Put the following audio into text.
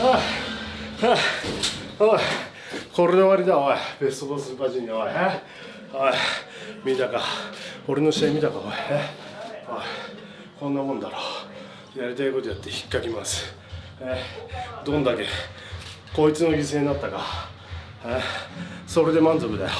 はあおい。これで終わりだおい。ベストボスーパージュニアおい。おい。見たか。俺の試合見たかおい。おい。こんなもんだろ。やりたいことやって引っかきます。え？どんだけ。こいつの犠牲になったか。それで満足だよ。